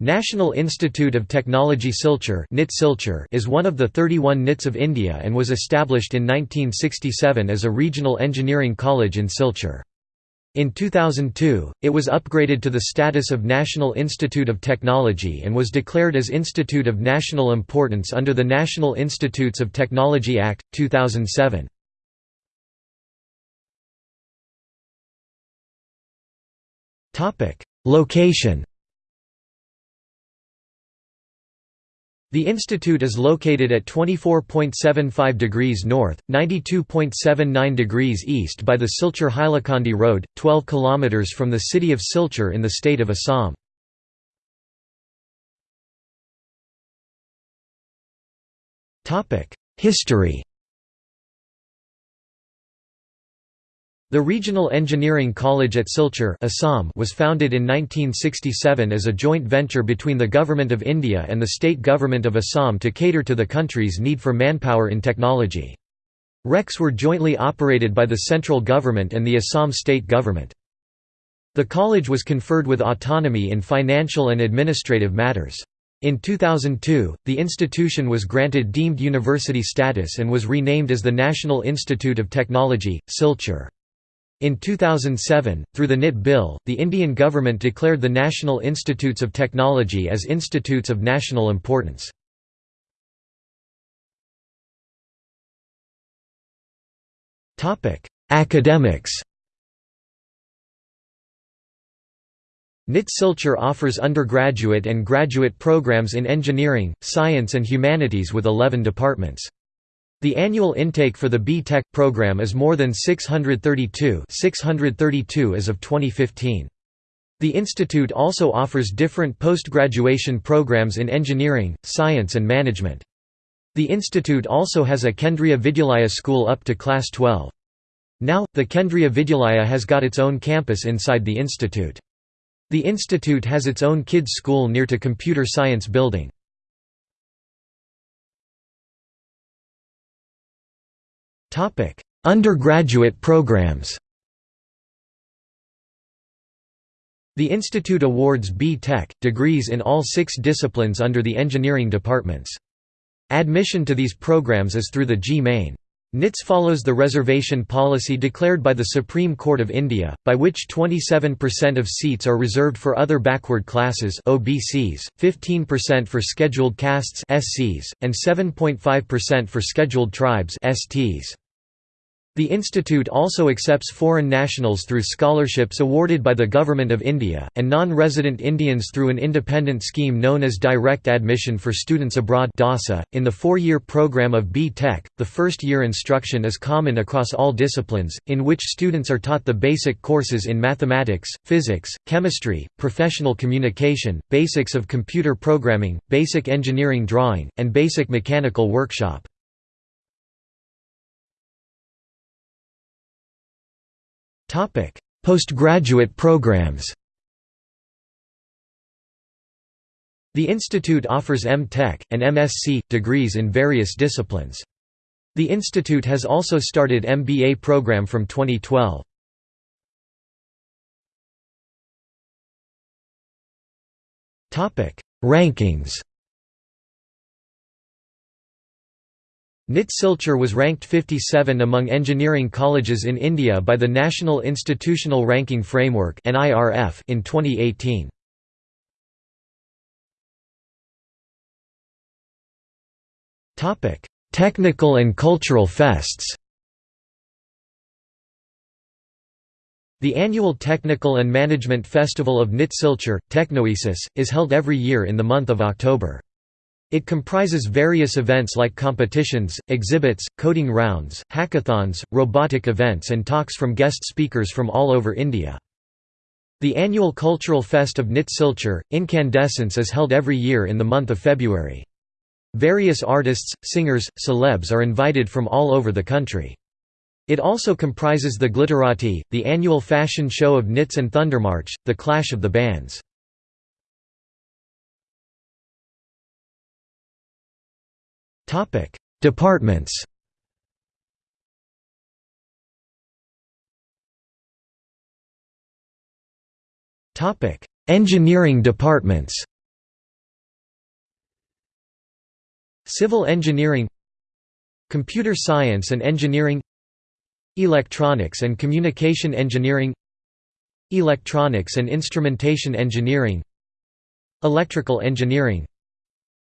National Institute of Technology Silchar is one of the 31 NITs of India and was established in 1967 as a regional engineering college in Silchar. In 2002, it was upgraded to the status of National Institute of Technology and was declared as Institute of National Importance under the National Institutes of Technology Act, 2007. Location The institute is located at 24.75 degrees north, 92.79 degrees east by the Silchar-Hailakandi Road, 12 km from the city of Silchar in the state of Assam. History The Regional Engineering College at Silchar Assam was founded in 1967 as a joint venture between the Government of India and the state government of Assam to cater to the country's need for manpower in technology. RECs were jointly operated by the central government and the Assam state government. The college was conferred with autonomy in financial and administrative matters. In 2002, the institution was granted deemed university status and was renamed as the National Institute of Technology, Silchar. In 2007, through the NIT Bill, the Indian government declared the National Institutes of Technology as institutes of national importance. Academics NIT Silchar offers undergraduate and graduate programs in engineering, science and humanities with 11 departments. The annual intake for the B.Tech program is more than 632 632 as of 2015. The institute also offers different post-graduation programs in engineering, science and management. The institute also has a Kendriya Vidyalaya school up to class 12. Now, the Kendriya Vidyalaya has got its own campus inside the institute. The institute has its own kids' school near to Computer Science Building. Undergraduate programs. The institute awards B.Tech degrees in all 6 disciplines under the engineering departments. Admission to these programs is through the JEE Main. NITS follows the reservation policy declared by the Supreme Court of India, by which 27% of seats are reserved for other backward classes OBCs, 15% for scheduled castes SCs, and 7.5% for scheduled tribes STs. The institute also accepts foreign nationals through scholarships awarded by the Government of India, and non-resident Indians through an independent scheme known as Direct Admission for Students Abroad .In the four-year program of B.Tech, the first-year instruction is common across all disciplines, in which students are taught the basic courses in mathematics, physics, chemistry, professional communication, basics of computer programming, basic engineering drawing, and basic mechanical workshop. Topic: Postgraduate programs. The institute offers M.Tech and MSc degrees in various disciplines. The institute has also started MBA program from 2012. Topic: Rankings. NIT Silchar was ranked 57 among engineering colleges in India by the National Institutional Ranking Framework in 2018. Technical and cultural fests The annual Technical and Management Festival of NIT Silchar, Tecnoesis, is held every year in the month of October. It comprises various events like competitions, exhibits, coding rounds, hackathons, robotic events and talks from guest speakers from all over India. The annual cultural fest of NIT Silchar, Incandescence is held every year in the month of February. Various artists, singers, celebs are invited from all over the country. It also comprises the Glitterati, the annual fashion show of NITS and Thundermarch, the clash of the bands. Topic: Departments. Topic: Engineering departments. Civil engineering. Computer science and engineering. Electronics and communication engineering. Electronics and instrumentation engineering. Electrical engineering.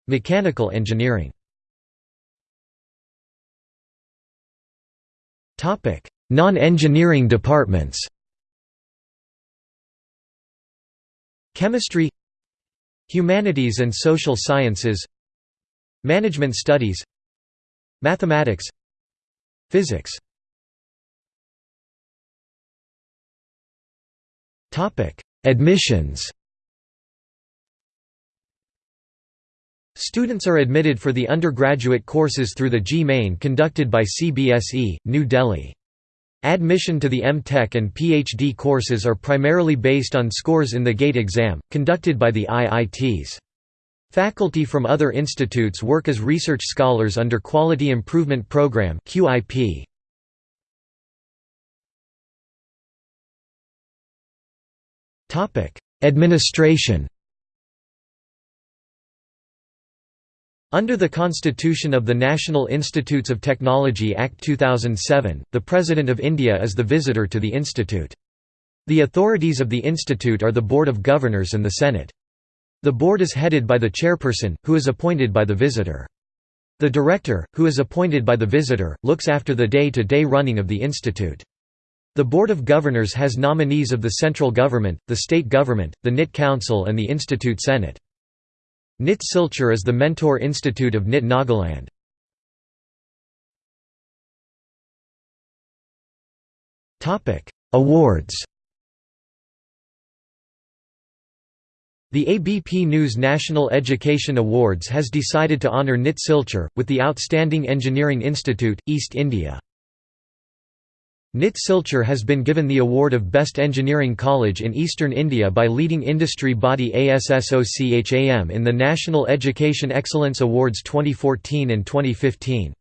Mechanical engineering Non-engineering departments. Chemistry. Humanities and social sciences. Management studies. Mathematics. Physics. Admissions Students are admitted for the undergraduate courses through the JEE conducted by CBSE, New Delhi. Admission to the M.Tech and PhD courses are primarily based on scores in the GATE exam, conducted by the IITs. Faculty from other institutes work as research scholars under Quality Improvement Program QIP. Administration Under the Constitution of the National Institutes of Technology Act 2007, the President of India is the visitor to the institute. The authorities of the institute are the Board of Governors and the Senate. The board is headed by the chairperson, who is appointed by the visitor. The director, who is appointed by the visitor, looks after the day-to-day -day running of the institute. The Board of Governors has nominees of the central government, the state government, the NIT Council and the Institute Senate. NIT Silchar is the mentor institute of NIT Nagaland. Awards The ABP News National Education Awards has decided to honour NIT Silchar, with the Outstanding Engineering Institute, East India. NIT Silchar has been given the award of Best Engineering College in Eastern India by leading industry body ASSOCHAM in the National Education Excellence Awards 2014 and 2015.